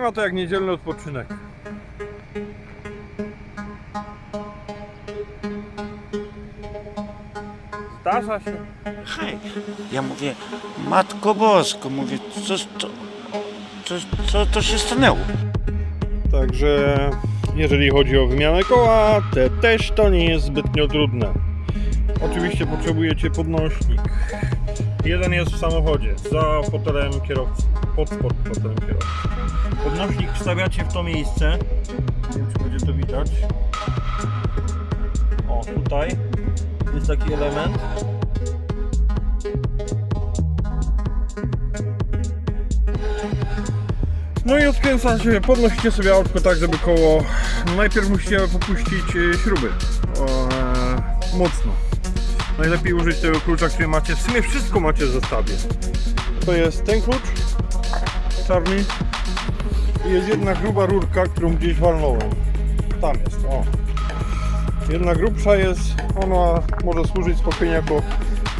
ma to jak niedzielny odpoczynek. Zdarza się. Hej, ja mówię, Matko Bosko, mówię, co, to, co, co to się stanęło? Także jeżeli chodzi o wymianę koła, te też to nie jest zbytnio trudne. Oczywiście potrzebujecie podnośnik. Jeden jest w samochodzie, za fotelem kierowcy, pod, pod fotelem kierowcy. Podnośnik wstawiacie w to miejsce. Nie wiem, czy będzie to widać. O, tutaj jest taki element. No i odkręcacie, podnosicie sobie autko tak, żeby koło... Najpierw musicie popuścić y, śruby. O, e, mocno. Najlepiej użyć tego klucza, który macie. W sumie wszystko macie w zestawie. To jest ten klucz, czarny. Jest jedna gruba rurka, którą gdzieś walnąłem. Tam jest, o. Jedna grubsza jest, ona może służyć spokojnie jako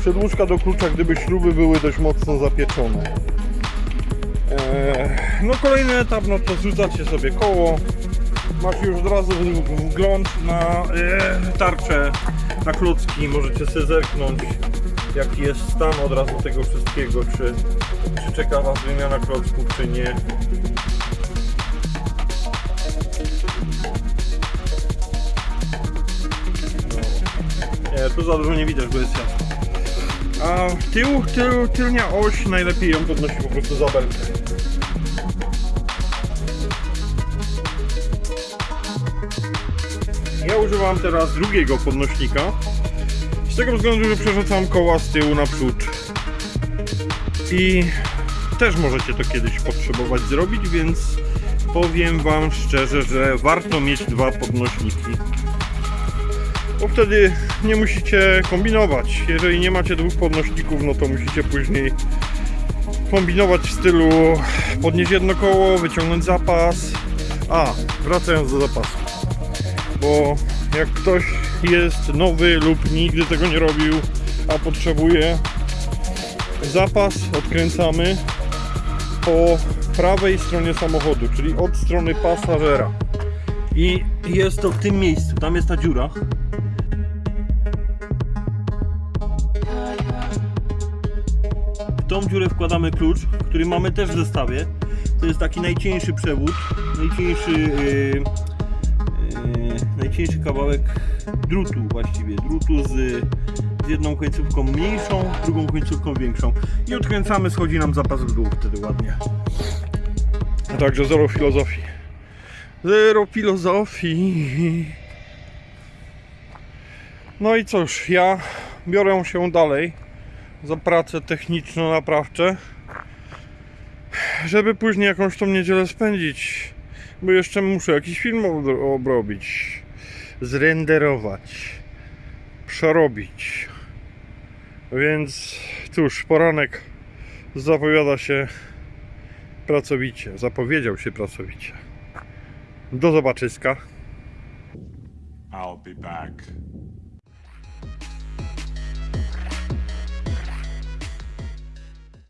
przedłużka do klucza, gdyby śruby były dość mocno zapieczone. Eee, no kolejny etap, no to zrzucacie sobie koło. Masz już od razu wgląd na e, tarczę, na klocki. Możecie sobie zerknąć jaki jest stan od razu tego wszystkiego, czy, czy czeka Was wymiana klocków, czy nie. No. Nie, tu za dużo nie widać, bo jest jasno. A tył, tył, tylnia oś najlepiej ją podnosi po prostu za belkę. Ja używam teraz drugiego podnośnika. Z tego względu, że przerzucam koła z tyłu na przód. I też możecie to kiedyś potrzebować zrobić, więc powiem Wam szczerze, że warto mieć dwa podnośniki. Bo wtedy nie musicie kombinować. Jeżeli nie macie dwóch podnośników, no to musicie później kombinować w stylu podnieść jedno koło, wyciągnąć zapas. A, wracając do zapasu. Bo jak ktoś jest nowy lub nigdy tego nie robił, a potrzebuje zapas, odkręcamy po prawej stronie samochodu, czyli od strony pasażera. I jest to w tym miejscu, tam jest ta dziura. W tą dziurę wkładamy klucz, który mamy też w zestawie. To jest taki najcieńszy przewód, najcieńszy, yy, yy, najcieńszy kawałek drutu właściwie, drutu z, z jedną końcówką mniejszą, drugą końcówką większą. I odkręcamy, schodzi nam zapas w dół wtedy ładnie. Także zero filozofii. Zero filozofii. No i cóż, ja biorę się dalej za pracę techniczno-naprawcze, żeby później jakąś tą niedzielę spędzić, bo jeszcze muszę jakiś film obro- obrobić, zrenderować, przerobić. Więc cóż, poranek zapowiada się pracowicie, zapowiedział się pracowicie. Do zobaczyska. I'll be back.